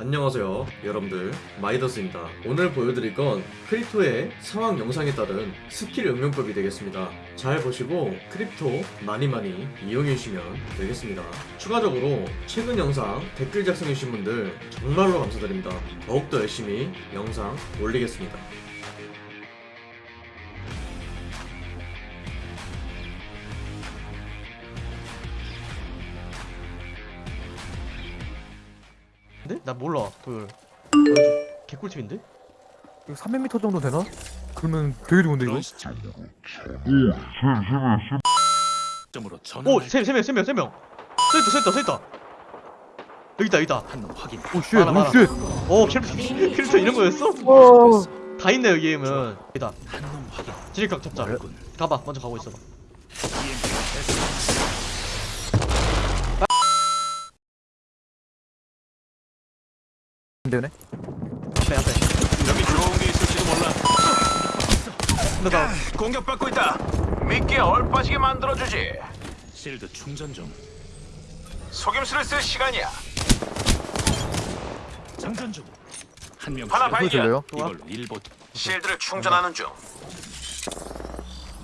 안녕하세요 여러분들. 마이더스입니다. 오늘 보여드릴 건 Crypto의 상황 영상에 따른 스킬 응용법이 되겠습니다. 잘 보시고 Crypto 많이 많이 이용해 주시면 되겠습니다. 추가적으로 최근 영상 댓글 작성해 주신 분들 정말로 감사드립니다. 더욱더 열심히 영상 올리겠습니다 근데? 나 몰라 도열 개꿀팁인데? 이거 300m 정도 되나? 그러면 되게 좋은데 이거? 점으로 전환. 오! 세, 세 명, 세 명, 세 명! 써있다, 써있다, 써있다! 여기다, 여기다! 한놈 확인. 오쉣 많아, 많아. 오쉣 오, 캐릭터, 캐릭터 이런 거였어? 어. 다 있네, 여기 게임은. 여기다. 한놈 확인. 진입각 잡자. 군 가봐, 먼저 가고 있어봐. 안 되네 앞에, 앞에. 여기 좋은 게 있을지도 몰라. 나, 공격받고 있다. 미끼에 얼빠지게 만들어주지. 실드 충전 중. 속임수를 쓸 시간이야. 장전 중. 한 명 하나 발견. 이걸로 일보. 실드를 충전하는 중.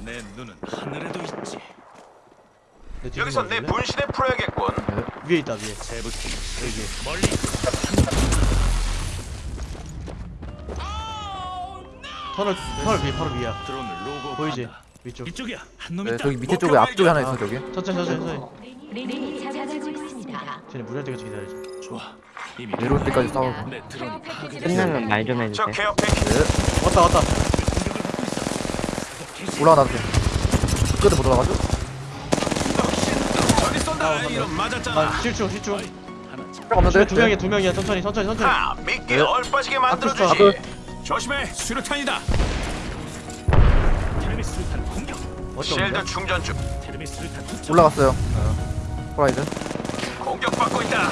내 눈은 하늘에도 있지. 여기서 좀 내? 분신을 풀어야겠군. 위에 있다, 위에. 세부팀 여기 멀리. 터널, 터널 위에, 바로 위야. 로고. 보이지? 위쪽. 이쪽이야. 한놈 네 있다. 저기 밑에 쪽에 앞쪽에 하나 있어 저기 천천히, 천천히, 천천히. 린이 찾아지고 있습니다. 쟤네 무리할 때까지 기다리자. 좋아. 이미 내려올 때까지 싸우고 내 드론이 파괴됐어. 끝나면 말 좀 저 해주세요. 케어 패키지. 왔다, 왔다. 올라가 나한테 끝에 못 올라가죠? 저기 쏜다. 이런 맞았잖아. 나 실중, 실중. 하나 참. 딱 없는데? 두 명이야, 두 명이야. 천천히, 천천히, 천천히. 하, 미끼에 네. 얼빠지게 앞으로 만들어주지. 조심해. 수류탄이다. 테르미 수류탄 공격. 실드 충전 중. 테르미 수류탄 투척. 올라갔어요 호라이즌 공격받고 있다.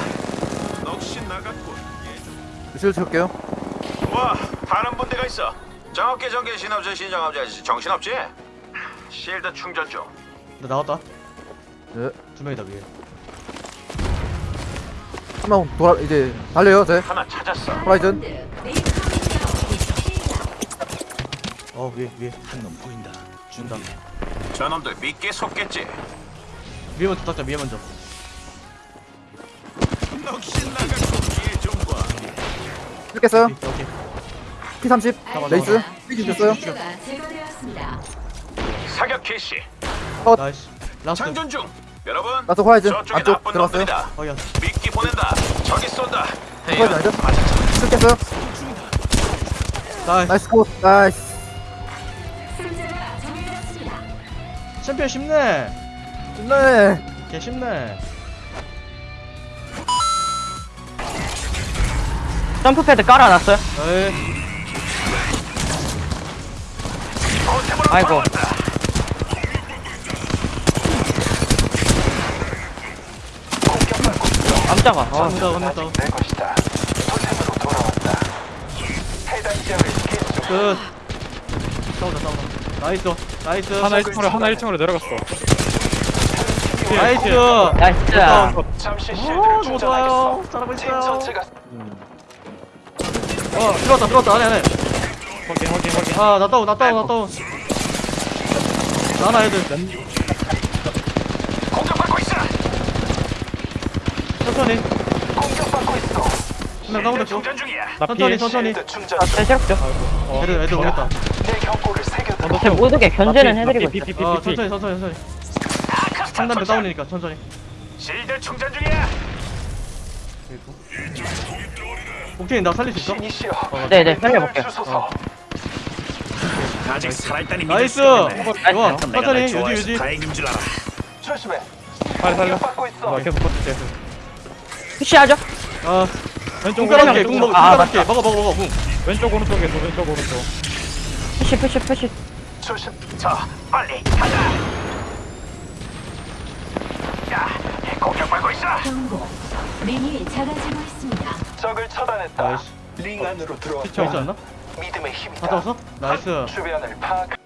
넋이 나갔군. 실드 채울게요 와, 다른 분대가 있어. 정업계 전개 신업제 신정업제 정신없지? 실드 충전 중. 나 나왔다. 네 두 명이다, 위에. 한명 돌아 이제 달려요 제 하나 찾았어. 호라이즌 어, 위에, 위에. 한놈 보인다. 준다. 저놈들 미끼에 속겠지. 위에 먼저 닦자, 위에 먼저. 오케이, 오케이. P30 Wraith 목표가 제거되었습니다. 사격 개시. nice. last. 장전 중. 여러분. last 저쪽에 안쪽 들어갔어요. 확인. 미끼 보낸다. 저기 쏜다. 아니죠? 맞았잖아. 뜯겠어요 나이스. nice 컷 nice 챔피언 쉽네. 좋네 개 쉽네. 점프 패드 깔아놨어요? 에이. 아이고. 깜짝아. 아. 해당 지역을 계속 끝. 싸우자, 싸우자. nice. nice. 하나 1층으로 하나 1층으로 내려갔어. nice. 나이스. 잠시 오, 너무 충전하겠어. 좋아요. 잘하고 팀 있어요. 전체가 어, 들어왔다, 들어왔다. 안에, 안에. 확인 확인 확인. 아, 나 다운, 나 다운, 나 다운. 나 하나 애들. 공격받고 있어. 천천히. 공격받고 있어. 한명 다운됐고. 충전 중이야. 나 천천히. 천천히. 아, 새롭죠? 애들, 애들 오겠다. 제 모두게 견제는 해드리고 피, 어. 천천히, 천천히, 천천히. 상단대 도착. 다운이니까 천천히. 실드 충전 중이야. 옥테인 나 살릴 수 있어? 이시여. 네네, 살려볼게요. 주소서. 아직 살아있다니 나이스. 좋아. 천천히, 날 유지, 유지. 다행인 줄 알아. 조심해. 빨리 살려. 있어. 나 계속 버틸게. 푸시하죠? 아, 왼쪽 오른쪽, 궁 먹어, 궁 아, 깔아볼게. 먹어, 먹어, 먹어, 궁. 왼쪽 오른쪽에서 왼쪽 오른쪽. push, push, push. 조심. 자, 빨리 가자. 야, 공격받고 있어. 경고. 링이 작아지고 있습니다. 적을 처단했다. nice. 링 안으로 들어와. 저 있지 않나? 믿음의 힘이다. 갔다 왔어? nice. 주변을 파악.